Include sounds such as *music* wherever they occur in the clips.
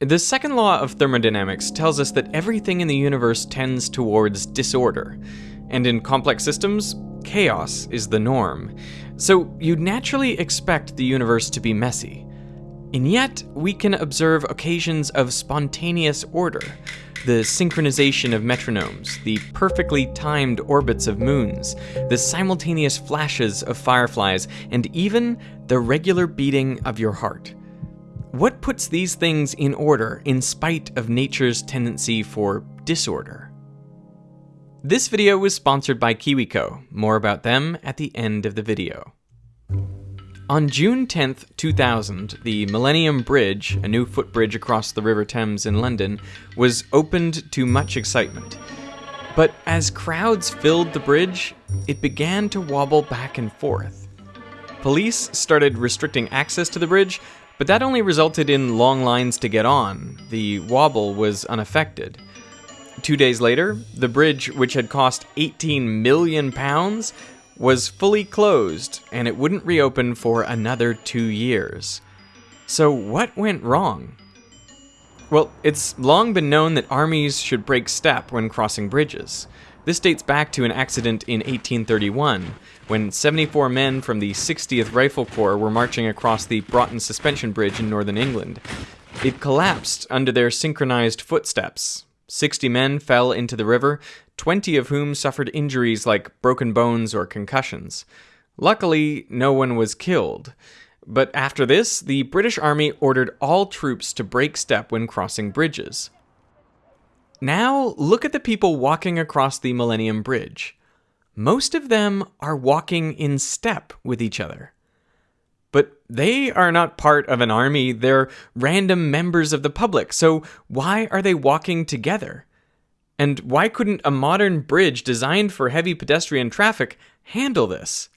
The second law of thermodynamics tells us that everything in the universe tends towards disorder, and in complex systems, chaos is the norm. So you'd naturally expect the universe to be messy. And yet, we can observe occasions of spontaneous order the synchronization of metronomes, the perfectly timed orbits of moons, the simultaneous flashes of fireflies, and even the regular beating of your heart. What puts these things in order in spite of nature's tendency for disorder? This video was sponsored by KiwiCo. More about them at the end of the video. On June 10, 2000, the Millennium Bridge, a new footbridge across the River Thames in London, was opened to much excitement. But as crowds filled the bridge, it began to wobble back and forth. Police started restricting access to the bridge, but that only resulted in long lines to get on. The wobble was unaffected. Two days later, the bridge, which had cost 18 million pounds, was fully closed and it wouldn't reopen for another two years. So, what went wrong? Well, it's long been known that armies should break step when crossing bridges. This dates back to an accident in 1831, when 74 men from the 60th Rifle Corps were marching across the Broughton Suspension Bridge in northern England. It collapsed under their synchronized footsteps. 60 men fell into the river, 20 of whom suffered injuries like broken bones or concussions. Luckily, no one was killed. But after this, the British Army ordered all troops to break step when crossing bridges. Now, look at the people walking across the Millennium Bridge. Most of them are walking in step with each other. But they are not part of an army, they're random members of the public, so why are they walking together? And why couldn't a modern bridge designed for heavy pedestrian traffic handle this?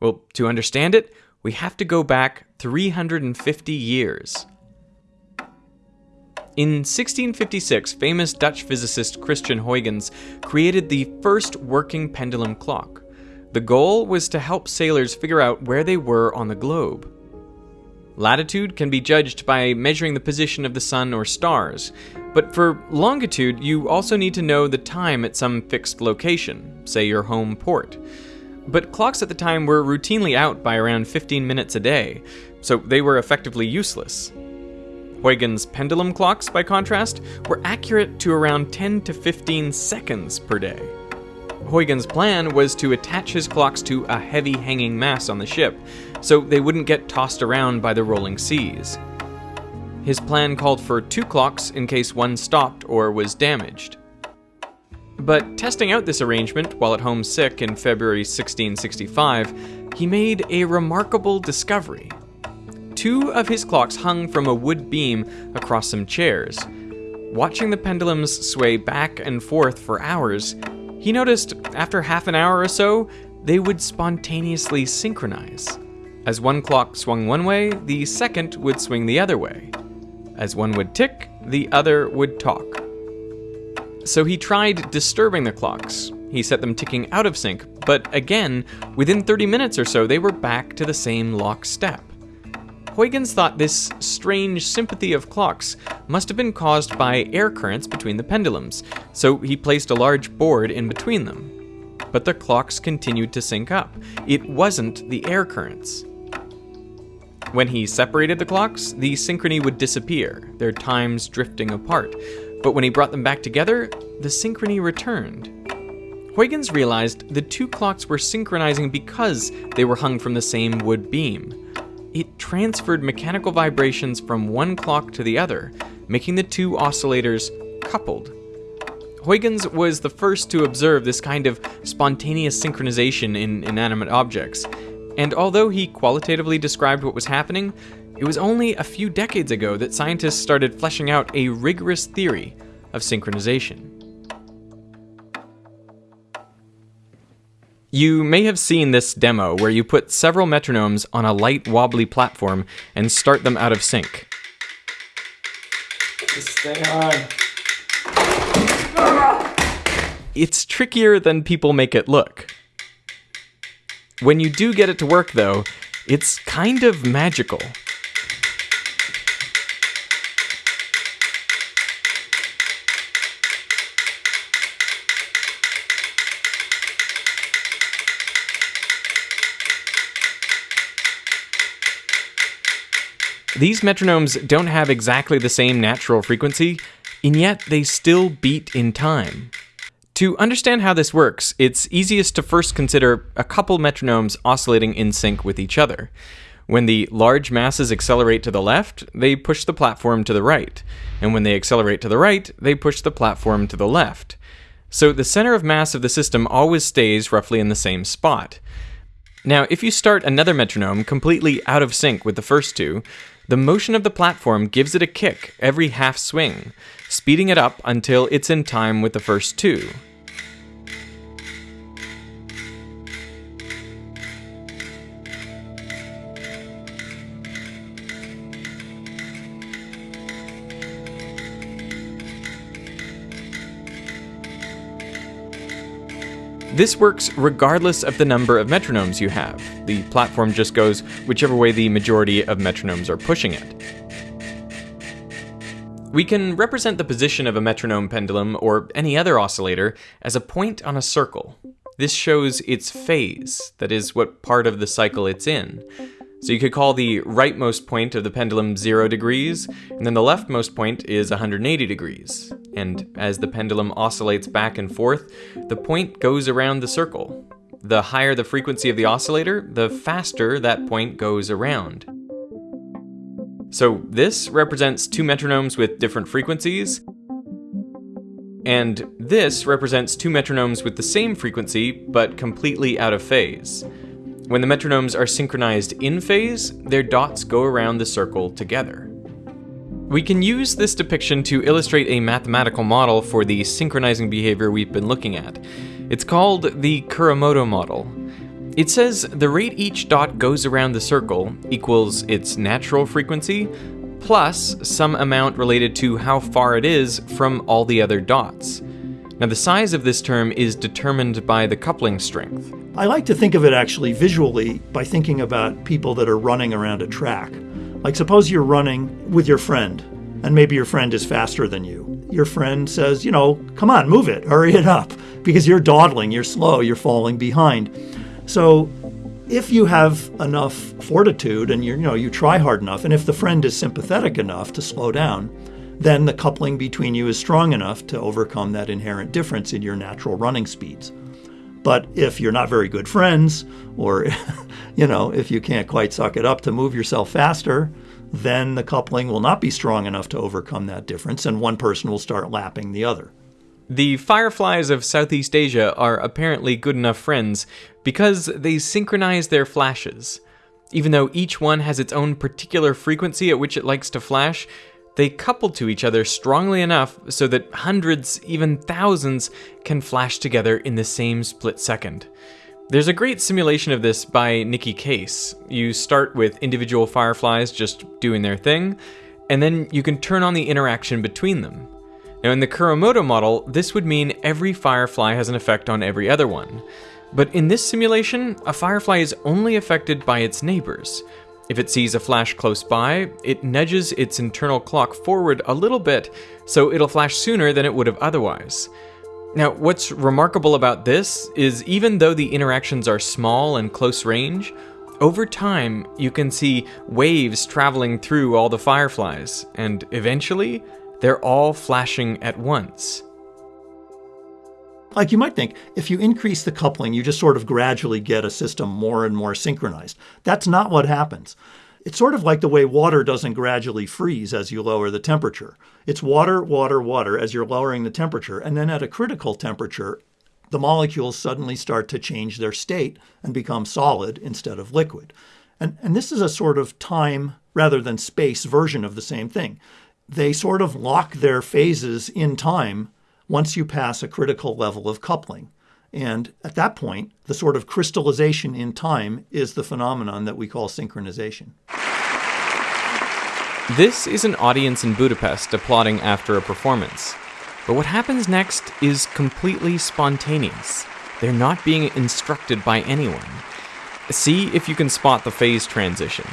Well, to understand it, we have to go back 350 years. In 1656, famous Dutch physicist Christian Huygens created the first working pendulum clock. The goal was to help sailors figure out where they were on the globe. Latitude can be judged by measuring the position of the sun or stars, but for longitude, you also need to know the time at some fixed location, say your home port. But clocks at the time were routinely out by around 15 minutes a day, so they were effectively useless. Huygens' pendulum clocks, by contrast, were accurate to around 10 to 15 seconds per day. Huygens' plan was to attach his clocks to a heavy hanging mass on the ship, so they wouldn't get tossed around by the rolling seas. His plan called for two clocks in case one stopped or was damaged. But testing out this arrangement while at home sick in February 1665, he made a remarkable discovery two of his clocks hung from a wood beam across some chairs. Watching the pendulums sway back and forth for hours, he noticed after half an hour or so, they would spontaneously synchronize. As one clock swung one way, the second would swing the other way. As one would tick, the other would talk. So he tried disturbing the clocks. He set them ticking out of sync, but again, within 30 minutes or so, they were back to the same lock step. Huygens thought this strange sympathy of clocks must have been caused by air currents between the pendulums, so he placed a large board in between them. But the clocks continued to sync up. It wasn't the air currents. When he separated the clocks, the synchrony would disappear, their times drifting apart. But when he brought them back together, the synchrony returned. Huygens realized the two clocks were synchronizing because they were hung from the same wood beam it transferred mechanical vibrations from one clock to the other, making the two oscillators coupled. Huygens was the first to observe this kind of spontaneous synchronization in inanimate objects, and although he qualitatively described what was happening, it was only a few decades ago that scientists started fleshing out a rigorous theory of synchronization. You may have seen this demo where you put several metronomes on a light wobbly platform and start them out of sync. Stay on. It's trickier than people make it look. When you do get it to work though, it's kind of magical. These metronomes don't have exactly the same natural frequency, and yet they still beat in time. To understand how this works, it's easiest to first consider a couple metronomes oscillating in sync with each other. When the large masses accelerate to the left, they push the platform to the right, and when they accelerate to the right, they push the platform to the left. So the center of mass of the system always stays roughly in the same spot. Now, if you start another metronome completely out of sync with the first two, the motion of the platform gives it a kick every half swing, speeding it up until it's in time with the first two. This works regardless of the number of metronomes you have. The platform just goes whichever way the majority of metronomes are pushing it. We can represent the position of a metronome pendulum or any other oscillator as a point on a circle. This shows its phase, that is, what part of the cycle it's in. So you could call the rightmost point of the pendulum 0 degrees, and then the leftmost point is 180 degrees. And as the pendulum oscillates back and forth, the point goes around the circle. The higher the frequency of the oscillator, the faster that point goes around. So this represents two metronomes with different frequencies, and this represents two metronomes with the same frequency but completely out of phase. When the metronomes are synchronized in phase, their dots go around the circle together. We can use this depiction to illustrate a mathematical model for the synchronizing behavior we've been looking at. It's called the Kuramoto model. It says the rate each dot goes around the circle equals its natural frequency plus some amount related to how far it is from all the other dots. Now the size of this term is determined by the coupling strength. I like to think of it actually visually by thinking about people that are running around a track. Like, suppose you're running with your friend, and maybe your friend is faster than you. Your friend says, you know, come on, move it, hurry it up, *laughs* because you're dawdling, you're slow, you're falling behind. So, if you have enough fortitude and you you know you try hard enough, and if the friend is sympathetic enough to slow down, then the coupling between you is strong enough to overcome that inherent difference in your natural running speeds. But if you're not very good friends, or *laughs* you know, if you can't quite suck it up to move yourself faster, then the coupling will not be strong enough to overcome that difference, and one person will start lapping the other. The fireflies of Southeast Asia are apparently good enough friends because they synchronize their flashes. Even though each one has its own particular frequency at which it likes to flash, they couple to each other strongly enough so that hundreds, even thousands, can flash together in the same split second. There's a great simulation of this by Nicky Case. You start with individual fireflies just doing their thing, and then you can turn on the interaction between them. Now, in the Kuramoto model, this would mean every firefly has an effect on every other one. But in this simulation, a firefly is only affected by its neighbors, if it sees a flash close by, it nudges its internal clock forward a little bit, so it'll flash sooner than it would have otherwise. Now, what's remarkable about this is even though the interactions are small and close range, over time you can see waves traveling through all the fireflies, and eventually they're all flashing at once. Like you might think, if you increase the coupling, you just sort of gradually get a system more and more synchronized. That's not what happens. It's sort of like the way water doesn't gradually freeze as you lower the temperature. It's water, water, water as you're lowering the temperature. And then at a critical temperature, the molecules suddenly start to change their state and become solid instead of liquid. And, and this is a sort of time rather than space version of the same thing. They sort of lock their phases in time once you pass a critical level of coupling. And at that point, the sort of crystallization in time is the phenomenon that we call synchronization. This is an audience in Budapest applauding after a performance. But what happens next is completely spontaneous. They're not being instructed by anyone. See if you can spot the phase transition.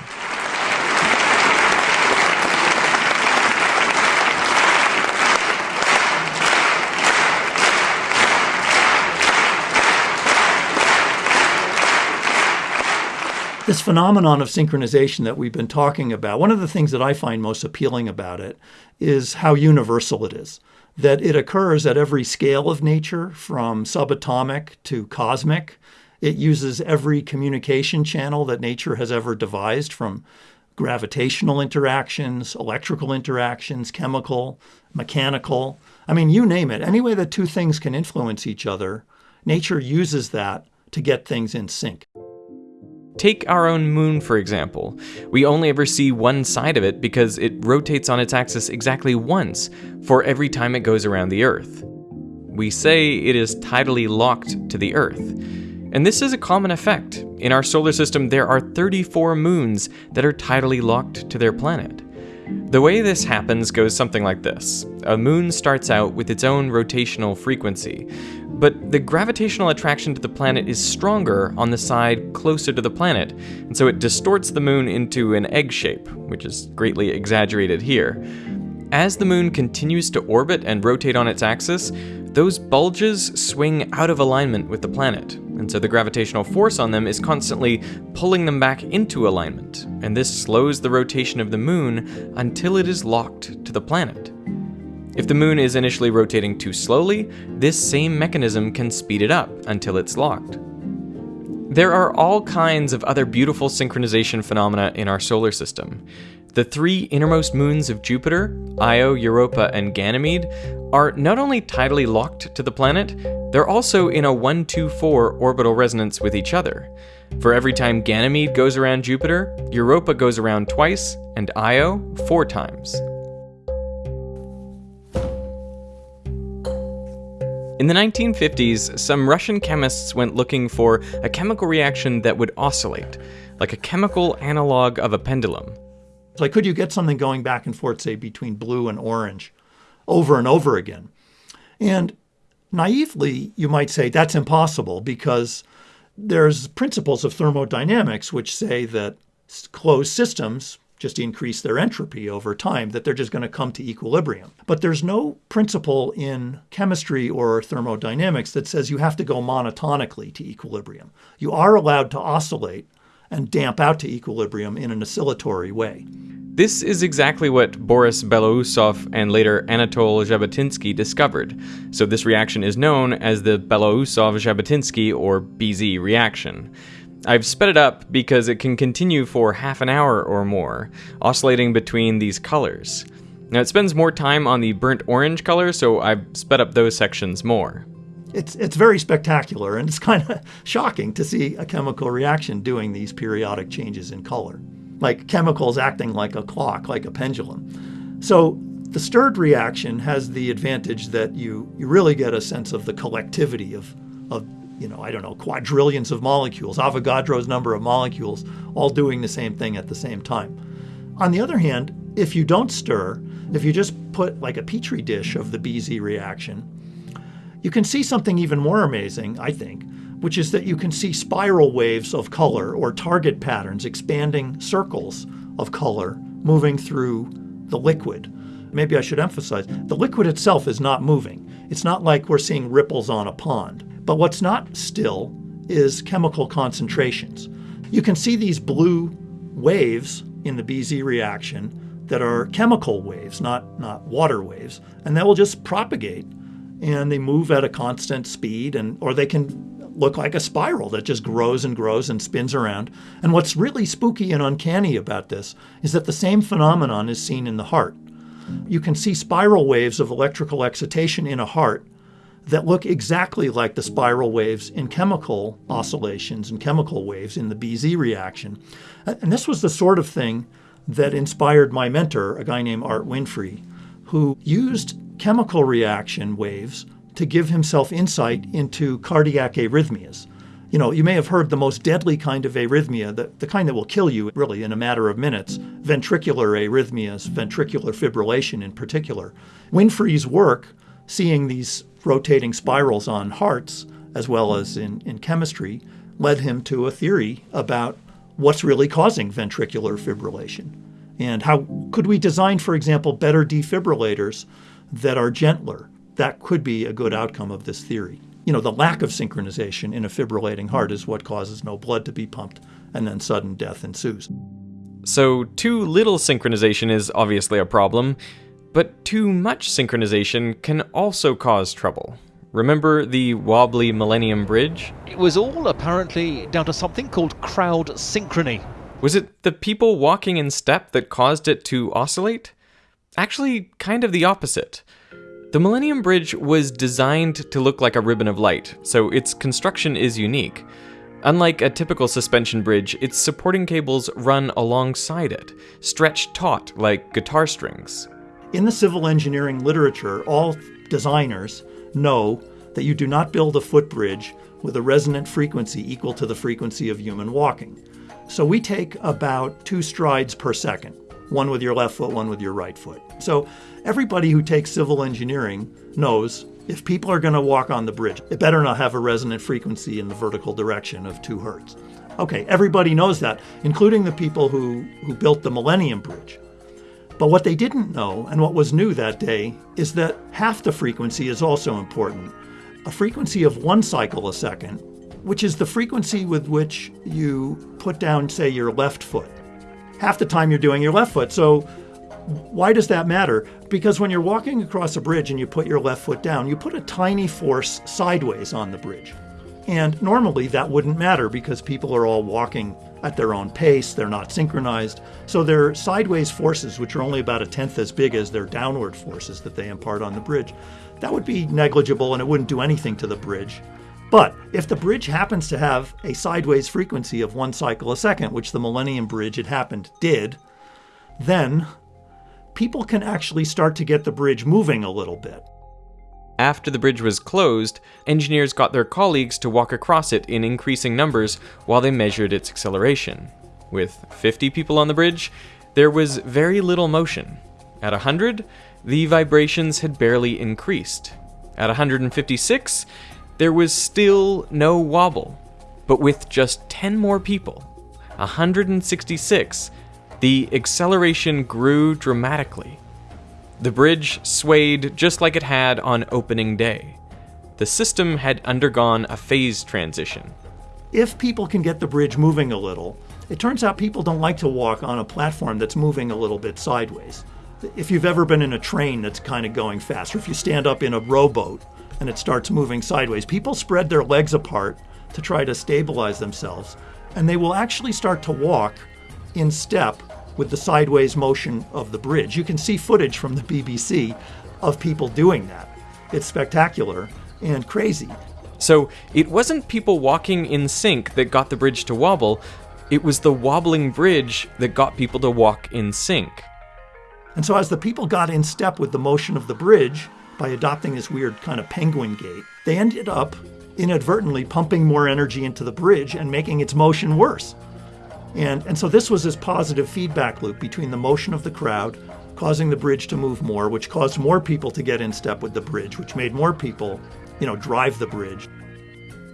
This phenomenon of synchronization that we've been talking about, one of the things that I find most appealing about it is how universal it is. That it occurs at every scale of nature, from subatomic to cosmic. It uses every communication channel that nature has ever devised, from gravitational interactions, electrical interactions, chemical, mechanical. I mean, you name it. Any way that two things can influence each other, nature uses that to get things in sync. Take our own moon, for example. We only ever see one side of it because it rotates on its axis exactly once for every time it goes around the Earth. We say it is tidally locked to the Earth. And this is a common effect. In our solar system, there are 34 moons that are tidally locked to their planet. The way this happens goes something like this A moon starts out with its own rotational frequency, but the gravitational attraction to the planet is stronger on the side closer to the planet, and so it distorts the moon into an egg shape, which is greatly exaggerated here. As the moon continues to orbit and rotate on its axis, those bulges swing out of alignment with the planet, and so the gravitational force on them is constantly pulling them back into alignment, and this slows the rotation of the moon until it is locked to the planet. If the moon is initially rotating too slowly, this same mechanism can speed it up until it's locked. There are all kinds of other beautiful synchronization phenomena in our solar system. The three innermost moons of Jupiter, Io, Europa, and Ganymede, are not only tidally locked to the planet, they're also in a 1 2 4 orbital resonance with each other. For every time Ganymede goes around Jupiter, Europa goes around twice, and Io four times. In the 1950s, some Russian chemists went looking for a chemical reaction that would oscillate, like a chemical analog of a pendulum. Like, could you get something going back and forth, say, between blue and orange over and over again? And naively, you might say that's impossible because there's principles of thermodynamics which say that closed systems just increase their entropy over time, that they're just going to come to equilibrium. But there's no principle in chemistry or thermodynamics that says you have to go monotonically to equilibrium. You are allowed to oscillate and damp out to equilibrium in an oscillatory way. This is exactly what Boris Belousov and later Anatol Zhabotinsky discovered, so this reaction is known as the Belousov-Zhabotinsky or BZ reaction. I've sped it up because it can continue for half an hour or more, oscillating between these colors. Now it spends more time on the burnt orange color, so I've sped up those sections more. It's, it's very spectacular, and it's *laughs* kind of shocking to see a chemical reaction doing these periodic changes in color, like chemicals acting like a clock, like a pendulum. So the stirred reaction has the advantage that you, you really get a sense of the collectivity of, of you know, I don't know, quadrillions of molecules, Avogadro's number of molecules, all doing the same thing at the same time. On the other hand, if you don't stir, if you just put like a petri dish of the BZ reaction, you can see something even more amazing, I think, which is that you can see spiral waves of color or target patterns, expanding circles of color moving through the liquid. Maybe I should emphasize the liquid itself is not moving. It's not like we're seeing ripples on a pond. But what's not still is chemical concentrations. You can see these blue waves in the BZ reaction that are chemical waves, not, not water waves, and that will just propagate and they move at a constant speed and or they can look like a spiral that just grows and grows and spins around. And what's really spooky and uncanny about this is that the same phenomenon is seen in the heart. You can see spiral waves of electrical excitation in a heart that look exactly like the spiral waves in chemical oscillations and chemical waves in the BZ reaction. And this was the sort of thing that inspired my mentor, a guy named Art Winfree, who used chemical reaction waves to give himself insight into cardiac arrhythmias. You know, you may have heard the most deadly kind of arrhythmia, the, the kind that will kill you really in a matter of minutes, ventricular arrhythmias, ventricular fibrillation in particular. Winfree's work, seeing these rotating spirals on hearts, as well as in, in chemistry, led him to a theory about what's really causing ventricular fibrillation. And how could we design, for example, better defibrillators that are gentler? That could be a good outcome of this theory. You know, the lack of synchronization in a fibrillating heart is what causes no blood to be pumped and then sudden death ensues. So, too little synchronization is obviously a problem, but too much synchronization can also cause trouble. Remember the wobbly Millennium Bridge? It was all apparently down to something called crowd synchrony. Was it the people walking in step that caused it to oscillate? Actually, kind of the opposite. The Millennium Bridge was designed to look like a ribbon of light, so its construction is unique. Unlike a typical suspension bridge, its supporting cables run alongside it, stretched taut like guitar strings. In the civil engineering literature, all designers know that you do not build a footbridge with a resonant frequency equal to the frequency of human walking. So we take about two strides per second, one with your left foot, one with your right foot. So everybody who takes civil engineering knows if people are going to walk on the bridge, it better not have a resonant frequency in the vertical direction of 2 hertz. Okay, everybody knows that, including the people who, who built the Millennium Bridge. But what they didn't know, and what was new that day, is that half the frequency is also important. A frequency of one cycle a second, which is the frequency with which you put down, say, your left foot. Half the time you're doing your left foot. So, why does that matter? Because when you're walking across a bridge and you put your left foot down, you put a tiny force sideways on the bridge. And normally that wouldn't matter because people are all walking at their own pace, they're not synchronized. So their sideways forces, which are only about a tenth as big as their downward forces that they impart on the bridge, that would be negligible and it wouldn't do anything to the bridge. But if the bridge happens to have a sideways frequency of one cycle a second, which the Millennium Bridge, it happened, did, then people can actually start to get the bridge moving a little bit. After the bridge was closed, engineers got their colleagues to walk across it in increasing numbers while they measured its acceleration. With 50 people on the bridge, there was very little motion. At 100, the vibrations had barely increased. At 156, there was still no wobble. But with just 10 more people, 166, the acceleration grew dramatically. The bridge swayed just like it had on opening day. The system had undergone a phase transition. If people can get the bridge moving a little, it turns out people don't like to walk on a platform that's moving a little bit sideways. If you've ever been in a train that's kind of going fast, or if you stand up in a rowboat and it starts moving sideways, people spread their legs apart to try to stabilize themselves, and they will actually start to walk in step with the sideways motion of the bridge. You can see footage from the BBC of people doing that. It's spectacular and crazy. So it wasn't people walking in sync that got the bridge to wobble, it was the wobbling bridge that got people to walk in sync. And so, as the people got in step with the motion of the bridge by adopting this weird kind of penguin gait, they ended up inadvertently pumping more energy into the bridge and making its motion worse. And, and so this was this positive feedback loop between the motion of the crowd causing the bridge to move more, which caused more people to get in step with the bridge, which made more people, you know, drive the bridge.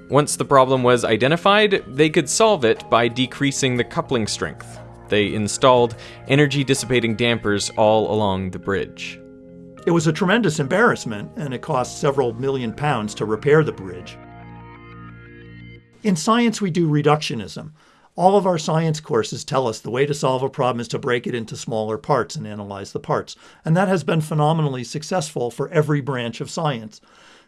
Once the problem was identified, they could solve it by decreasing the coupling strength. They installed energy dissipating dampers all along the bridge. It was a tremendous embarrassment, and it cost several million pounds to repair the bridge. In science, we do reductionism. All of our science courses tell us the way to solve a problem is to break it into smaller parts and analyze the parts. And that has been phenomenally successful for every branch of science.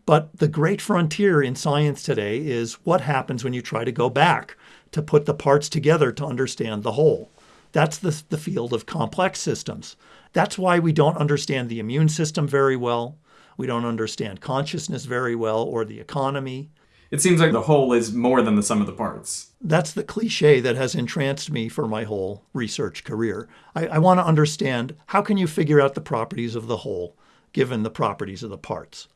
But the great frontier in science today is what happens when you try to go back to put the parts together to understand the whole. That's the, the field of complex systems. That's why we don't understand the immune system very well. We don't understand consciousness very well or the economy it seems like the whole is more than the sum of the parts. That's the cliche that has entranced me for my whole research career. I, I want to understand how can you figure out the properties of the whole given the properties of the parts.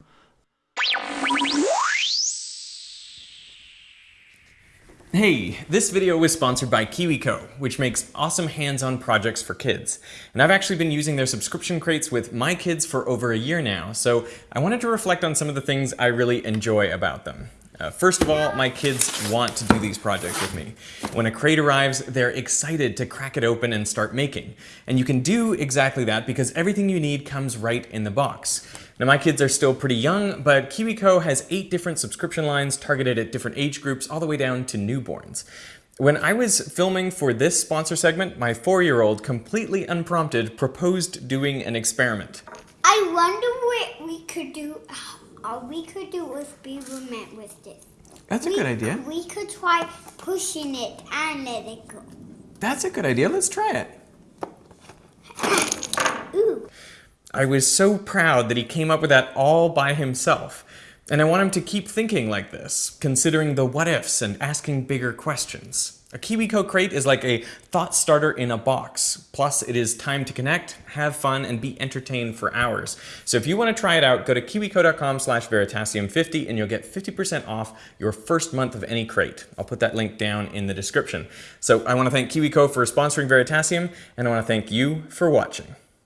Hey, this video was sponsored by KiwiCo, which makes awesome hands-on projects for kids. And I've actually been using their subscription crates with my kids for over a year now, so I wanted to reflect on some of the things I really enjoy about them. Uh, first of all, my kids want to do these projects with me. When a crate arrives, they're excited to crack it open and start making. And you can do exactly that because everything you need comes right in the box. Now my kids are still pretty young, but KiwiCo has eight different subscription lines targeted at different age groups all the way down to newborns. When I was filming for this sponsor segment, my four-year-old, completely unprompted, proposed doing an experiment. I wonder what we could do. All we could do with Beaverment with this. That's a we, good idea. We could try pushing it and let it go. That's a good idea. Let's try it. *coughs* Ooh. I was so proud that he came up with that all by himself. And I want him to keep thinking like this, considering the what ifs and asking bigger questions. A KiwiCo crate is like a thought starter in a box. Plus, it is time to connect, have fun, and be entertained for hours. So if you want to try it out, go to kiwico.com slash veritasium50 and you'll get 50% off your first month of any crate. I'll put that link down in the description. So I want to thank KiwiCo for sponsoring Veritasium, and I want to thank you for watching.